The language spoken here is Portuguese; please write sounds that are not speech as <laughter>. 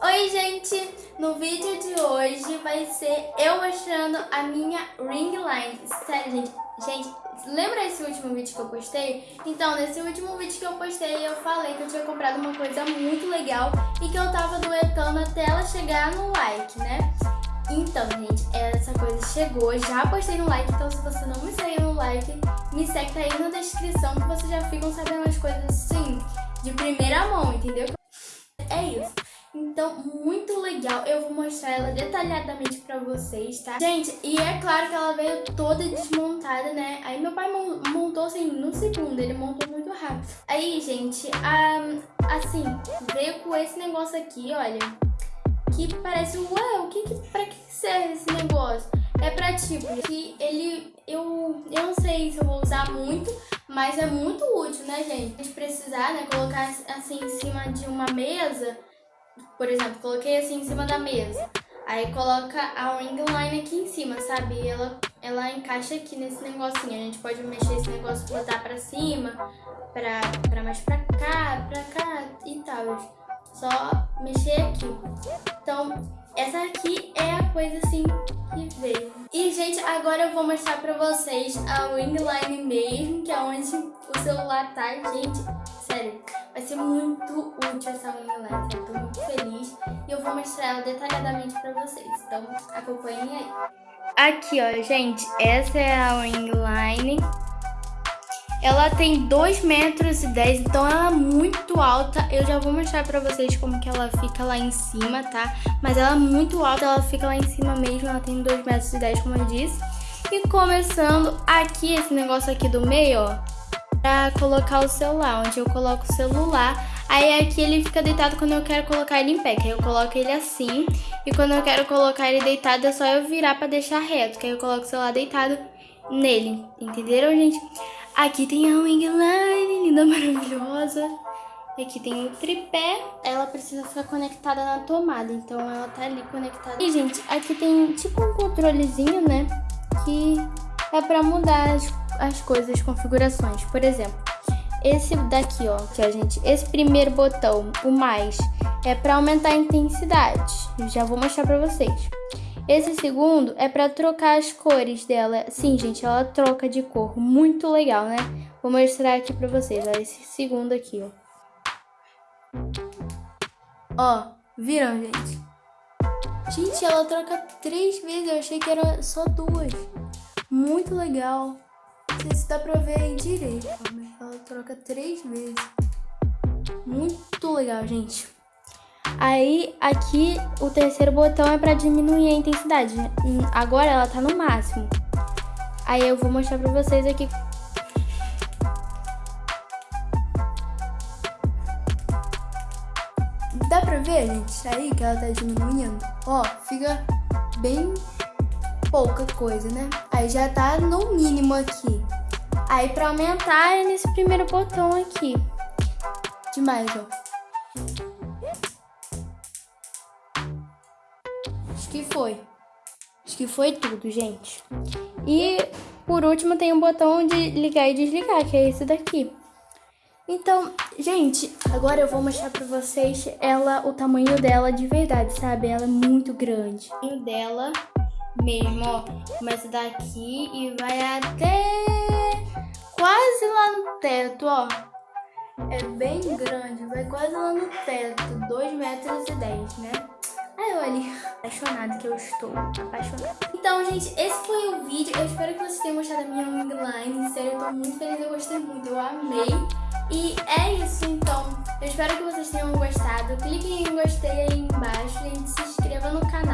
Oi gente, no vídeo de hoje vai ser eu mostrando a minha ring line. Sério gente, gente, lembra esse último vídeo que eu postei? Então, nesse último vídeo que eu postei eu falei que eu tinha comprado uma coisa muito legal e que eu tava duetando até ela chegar no like, né? Então, gente, essa coisa chegou, já postei no like, então se você não me segue no like, me segue aí na descrição que vocês já ficam sabendo as coisas assim, de primeira mão, entendeu? Então, muito legal. Eu vou mostrar ela detalhadamente pra vocês, tá? Gente, e é claro que ela veio toda desmontada, né? Aí meu pai montou, assim, no segundo. Ele montou muito rápido. Aí, gente, assim, veio com esse negócio aqui, olha. Que parece, ué, o que que, pra que serve esse negócio? É pra, tipo, que ele, eu, eu não sei se eu vou usar muito, mas é muito útil, né, gente? A gente precisar, né, colocar assim em cima de uma mesa por exemplo, coloquei assim em cima da mesa. Aí coloca a ring line aqui em cima, sabe? ela, ela encaixa aqui nesse negocinho. A gente pode mexer esse negócio, botar pra cima, pra, pra mais pra cá, pra cá e tal. Só mexer aqui. Então, essa aqui é a coisa assim que veio. E, gente, agora eu vou mostrar pra vocês a ring line mesmo, que é onde o celular tá, gente. Sério, vai ser muito útil essa elétrica. Eu tô muito feliz e eu vou mostrar ela detalhadamente pra vocês. Então, acompanhem aí. Aqui, ó, gente, essa é a ring line. Ela tem 2 metros e 10, então ela é muito alta. Eu já vou mostrar pra vocês como que ela fica lá em cima, tá? Mas ela é muito alta, ela fica lá em cima mesmo. Ela tem 2 metros e 10, como eu disse. E começando aqui, esse negócio aqui do meio, ó pra colocar o celular, onde eu coloco o celular. Aí aqui ele fica deitado quando eu quero colocar ele em pé, que aí eu coloco ele assim. E quando eu quero colocar ele deitado é só eu virar pra deixar reto, que aí eu coloco o celular deitado nele. Entenderam, gente? Aqui tem a wing line, linda, <laughs> maravilhosa. Aqui tem o tripé, ela precisa ficar conectada na tomada, então ela tá ali conectada. E, gente, aqui tem tipo um controlezinho, né, que é pra mudar as as coisas, as configurações. Por exemplo, esse daqui, ó, que a gente, esse primeiro botão, o mais, é para aumentar a intensidade. Já vou mostrar para vocês. Esse segundo é para trocar as cores dela. Sim, gente, ela troca de cor. Muito legal, né? Vou mostrar aqui para vocês, ó, esse segundo aqui, ó. Ó, viram, gente? Gente, ela troca três vezes. Eu achei que era só duas. Muito legal. Se dá pra ver aí direito, mas ela troca três vezes. Muito legal, gente. Aí, aqui, o terceiro botão é pra diminuir a intensidade. Agora ela tá no máximo. Aí eu vou mostrar pra vocês aqui. Dá pra ver, gente, aí que ela tá diminuindo? Ó, fica bem pouca coisa, né? Aí já tá no mínimo aqui. Aí pra aumentar é nesse primeiro botão aqui. Demais, ó. Acho que foi. Acho que foi tudo, gente. E por último tem um botão de ligar e desligar, que é esse daqui. Então, gente, agora eu vou mostrar pra vocês ela, o tamanho dela de verdade, sabe? Ela é muito grande. O dela mesmo, ó. Começa daqui e vai até quase lá no teto, ó. É bem grande, vai quase lá no teto, 2 metros e 10, né? Aí olha, apaixonada que eu estou, apaixonada. Então, gente, esse foi o vídeo. Eu espero que vocês tenham gostado da minha wing line. Sério, eu tô muito feliz, eu gostei muito, eu amei. E é isso, então. Eu espero que vocês tenham gostado. Cliquem em gostei aí embaixo, gente. Se inscreva no canal